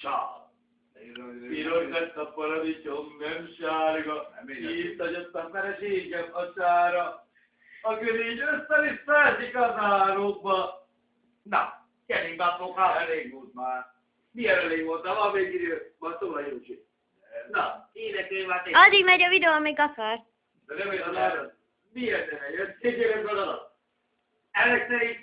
Csá. Piros a paradicsom, nem sárga. Nem én Itt hagyott a feleségem a sára. A görény össze-vissza esik az árokba. Na, gyerünk be a. Elég volt már. Milyen elég volt, ha van még idő, majd szól a Józsi. Na, énekelj már tényleg. Addig megy a videó, amíg akar. De nem olyan arra. Miért nem egy? Szégyél ez alatt. Ezek szerint